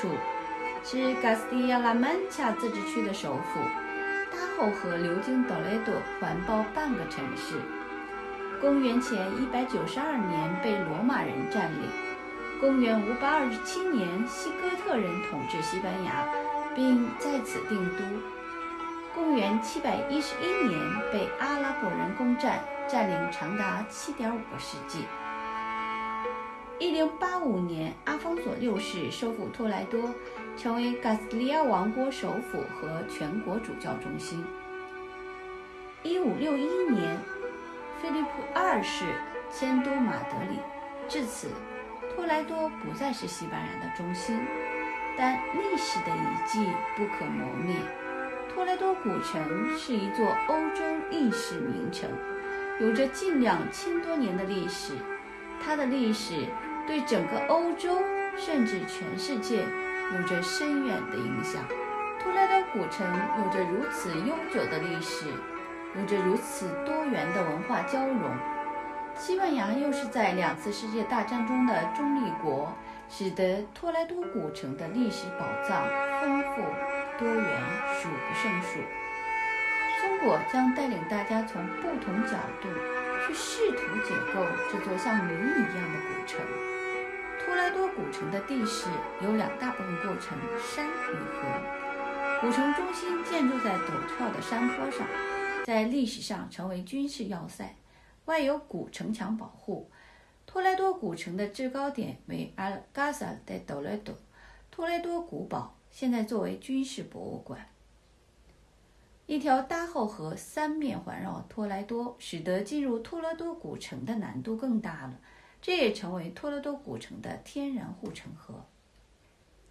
处，是加斯蒂亚拉曼恰自治区的首府。大后河流经多雷多，环抱半个城市。公元前一百九十二年被罗马人占领。公元五百二十七年，西哥特人统治西班牙，并在此定都。公元七百一十一年被阿拉伯人攻占，占领长达七点五个世纪。一零八五年，阿方索六世收复托莱多，成为加斯利亚王国首府和全国主教中心。一五六一年，菲利普二世迁都马德里，至此，托莱多不再是西班牙的中心，但历史的遗迹不可磨灭。托莱多古城是一座欧洲历史名城，有着近两千多年的历史，它的历史。对整个欧洲，甚至全世界，有着深远的影响。托莱多古城有着如此悠久的历史，有着如此多元的文化交融。西班牙又是在两次世界大战中的中立国，使得托莱多古城的历史宝藏丰富多元，数不胜数。中国将带领大家从不同角度去试图解构这座像谜一样的古城。托莱多古城的地势由两大部分构成：山与河。古城中心建筑在陡峭的山坡上，在历史上成为军事要塞，外有古城墙保护。托莱多古城的制高点为阿尔加萨德多莱多托莱多古堡，现在作为军事博物馆。一条大后河三面环绕托莱多，使得进入托莱多古城的难度更大了。这也成为托勒多古城的天然护城河。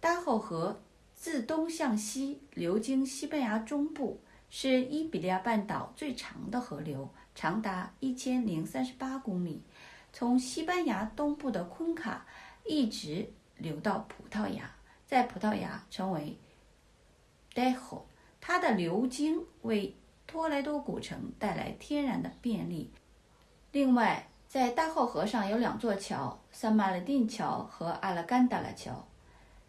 大后河自东向西流经西班牙中部，是伊比利亚半岛最长的河流，长达一千零三十八公里，从西班牙东部的昆卡一直流到葡萄牙，在葡萄牙称为戴河。它的流经为托莱多古城带来天然的便利。另外，在大后河上有两座桥：萨马尔丁桥和阿拉干达拉桥。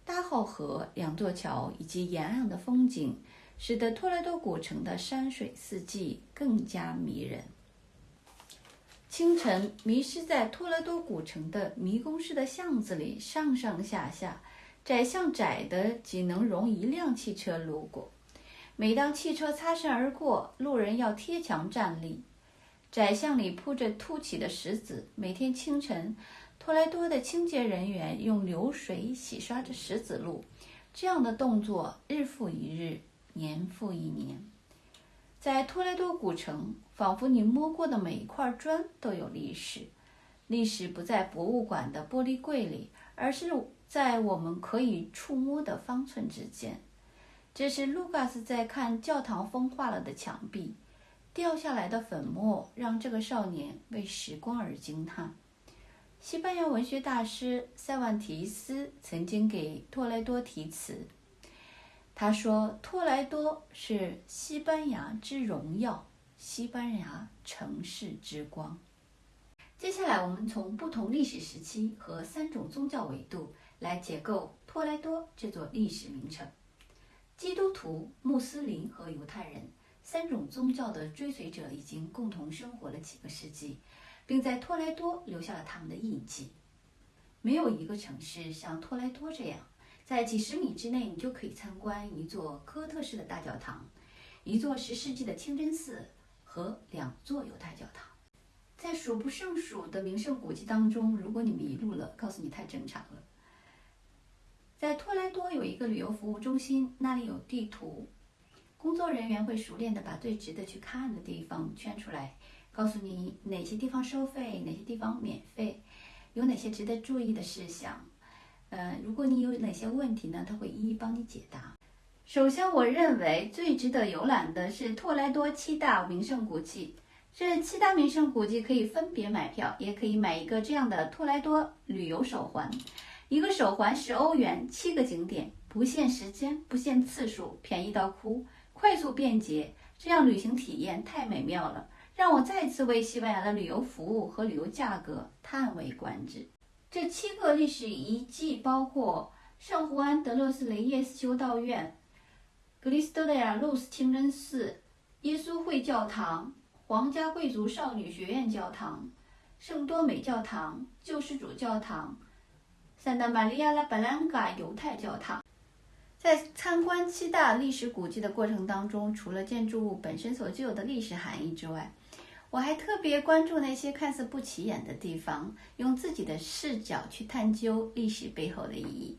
大后河两座桥以及沿岸的风景，使得托莱多古城的山水四季更加迷人。清晨，迷失在托莱多古城的迷宫式的巷子里，上上下下，窄巷窄的仅能容一辆汽车路过。每当汽车擦身而过，路人要贴墙站立。窄巷里铺着凸起的石子，每天清晨，托莱多的清洁人员用流水洗刷着石子路。这样的动作日复一日，年复一年。在托莱多古城，仿佛你摸过的每一块砖都有历史。历史不在博物馆的玻璃柜里，而是在我们可以触摸的方寸之间。这是卢卡斯在看教堂风化了的墙壁。掉下来的粉末让这个少年为时光而惊叹。西班牙文学大师塞万提斯曾经给托莱多题词，他说：“托莱多是西班牙之荣耀，西班牙城市之光。”接下来，我们从不同历史时期和三种宗教维度来解构托莱多这座历史名城：基督徒、穆斯林和犹太人。三种宗教的追随者已经共同生活了几个世纪，并在托莱多留下了他们的印记。没有一个城市像托莱多这样，在几十米之内你就可以参观一座哥特式的大教堂，一座十世纪的清真寺和两座犹太教堂。在数不胜数的名胜古迹当中，如果你迷路了，告诉你太正常了。在托莱多有一个旅游服务中心，那里有地图。工作人员会熟练地把最值得去看的地方圈出来，告诉你哪些地方收费，哪些地方免费，有哪些值得注意的事项。呃，如果你有哪些问题呢，他会一一帮你解答。首先，我认为最值得游览的是托莱多七大名胜古迹。这七大名胜古迹可以分别买票，也可以买一个这样的托莱多旅游手环，一个手环十欧元，七个景点，不限时间，不限次数，便宜到哭。快速便捷，这样旅行体验太美妙了，让我再次为西班牙的旅游服务和旅游价格叹为观止。这七个历史遗迹包括圣胡安德勒斯雷耶斯修道院、格里斯多亚路斯清真寺、耶稣会教堂、皇家贵族少女学院教堂、圣多美教堂、救世主教堂、圣达玛利亚拉巴兰嘎犹太教堂。在参观七大历史古迹的过程当中，除了建筑物本身所具有的历史含义之外，我还特别关注那些看似不起眼的地方，用自己的视角去探究历史背后的意义。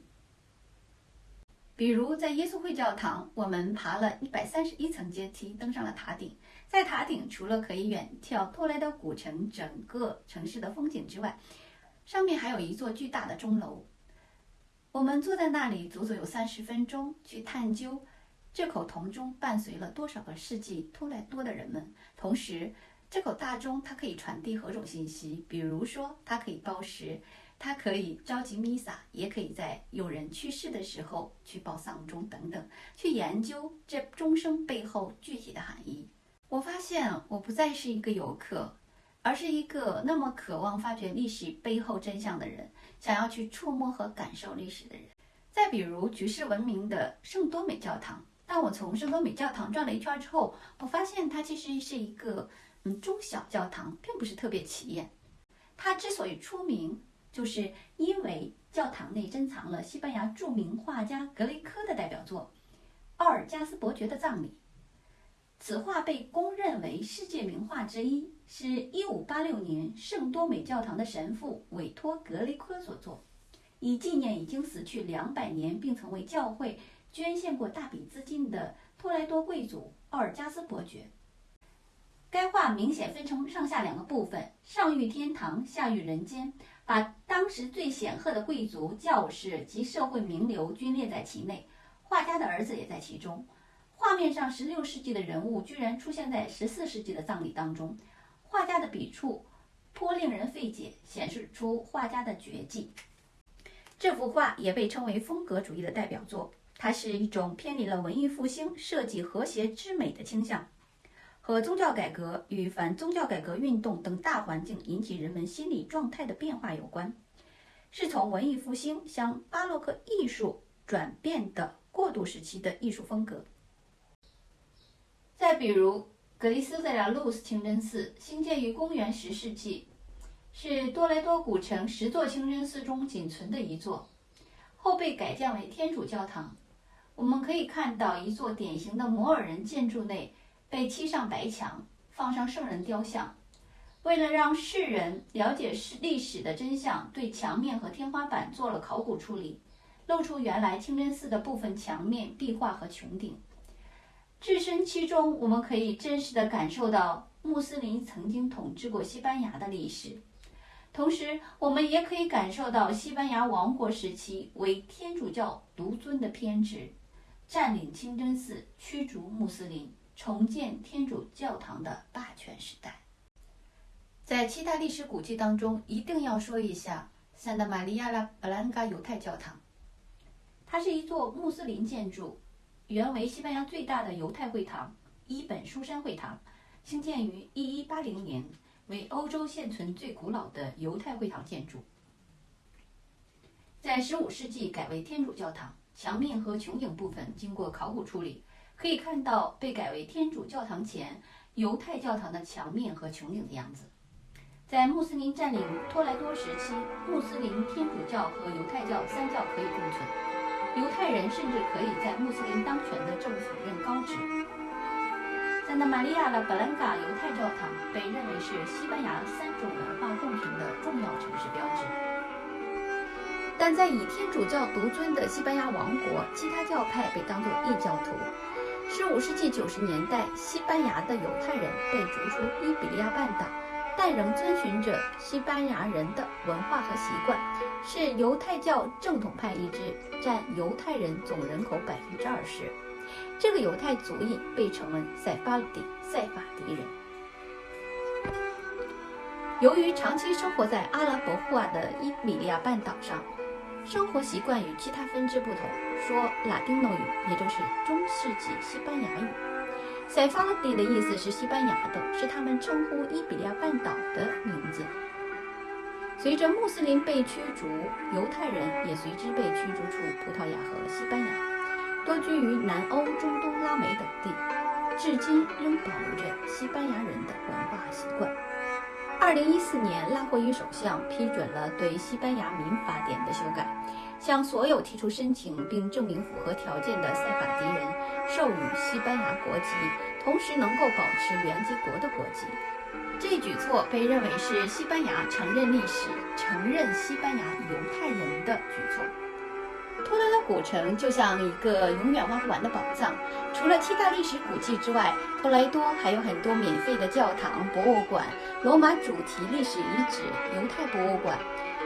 比如在耶稣会教堂，我们爬了一百三十一层阶梯，登上了塔顶。在塔顶，除了可以远眺托莱多古城整个城市的风景之外，上面还有一座巨大的钟楼。我们坐在那里，足足有三十分钟，去探究这口铜钟伴随了多少个世纪托莱多的人们，同时。这口大钟，它可以传递何种信息？比如说，它可以报时，它可以召集弥撒，也可以在有人去世的时候去报丧钟等等，去研究这钟声背后具体的含义。我发现，我不再是一个游客，而是一个那么渴望发掘历史背后真相的人，想要去触摸和感受历史的人。再比如，举世闻名的圣多美教堂，当我从圣多美教堂转了一圈之后，我发现它其实是一个。嗯，中小教堂并不是特别起眼。它之所以出名，就是因为教堂内珍藏了西班牙著名画家格雷科的代表作《奥尔加斯伯爵的葬礼》。此画被公认为世界名画之一，是一五八六年圣多美教堂的神父委托格雷科所作，以纪念已经死去两百年并曾为教会捐献过大笔资金的托莱多贵族奥尔加斯伯爵。该画明显分成上下两个部分，上遇天堂，下遇人间，把当时最显赫的贵族、教士及社会名流均列在其内，画家的儿子也在其中。画面上16世纪的人物居然出现在14世纪的葬礼当中，画家的笔触颇令人费解，显示出画家的绝技。这幅画也被称为风格主义的代表作，它是一种偏离了文艺复兴设计和谐之美的倾向。和宗教改革与反宗教改革运动等大环境引起人们心理状态的变化有关，是从文艺复兴向巴洛克艺术转变的过渡时期的艺术风格。再比如，格里斯塞拉路斯清真寺兴建于公元十世纪，是多莱多古城十座清真寺中仅存的一座，后被改建为天主教堂。我们可以看到一座典型的摩尔人建筑内。被漆上白墙，放上圣人雕像。为了让世人了解史历史的真相，对墙面和天花板做了考古处理，露出原来清真寺的部分墙面壁画和穹顶。置身其中，我们可以真实地感受到穆斯林曾经统治过西班牙的历史，同时，我们也可以感受到西班牙王国时期为天主教独尊的偏执，占领清真寺，驱逐穆斯林。重建天主教堂的霸权时代，在七大历史古迹当中，一定要说一下圣达玛利亚拉布兰嘎犹太教堂。它是一座穆斯林建筑，原为西班牙最大的犹太会堂——伊本舒山会堂，兴建于1180年，为欧洲现存最古老的犹太会堂建筑。在15世纪改为天主教堂，墙面和穹顶部分经过考古处理。可以看到被改为天主教堂前犹太教堂的墙面和穹顶的样子。在穆斯林占领托莱多时期，穆斯林、天主教和犹太教三教可以共存，犹太人甚至可以在穆斯林当权的政府任高职。在那玛利亚的布兰嘎犹太教堂被认为是西班牙三种文化共存的重要城市标志。但在以天主教独尊的西班牙王国，其他教派被当作异教徒。十五世纪九十年代，西班牙的犹太人被逐出伊比利亚半岛，但仍遵循着西班牙人的文化和习惯，是犹太教正统派一支，占犹太人总人口百分之二十。这个犹太族裔被称为塞法迪塞法迪人。由于长期生活在阿拉伯化的伊比利亚半岛上。生活习惯与其他分支不同，说拉丁诺语，也就是中世纪西班牙语。塞法拉底的意思是西班牙的，是他们称呼伊比利亚半岛的名字。随着穆斯林被驱逐，犹太人也随之被驱逐出葡萄牙和西班牙，多居于南欧、中东、拉美等地，至今仍保留着西班牙人的文化习惯。二零一四年，拉霍伊首相批准了对西班牙民法典的修改，向所有提出申请并证明符合条件的塞法迪人授予西班牙国籍，同时能够保持原籍国的国籍。这一举措被认为是西班牙承认历史、承认西班牙犹太人的举措。托雷多古城就像一个永远挖不完的宝藏，除了七大历史古迹之外，托雷多还有很多免费的教堂、博物馆、罗马主题历史遗址、犹太博物馆、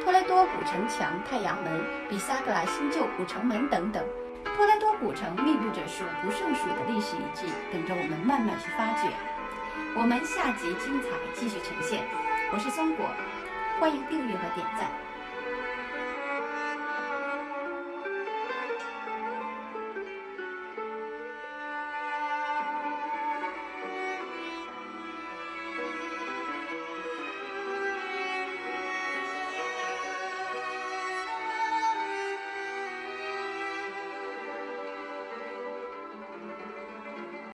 托雷多古城墙、太阳门、比萨格拉新旧古城门等等。托雷多古城密布着数不胜数的历史遗迹，等着我们慢慢去发掘。我们下集精彩继续呈现，我是松果，欢迎订阅和点赞。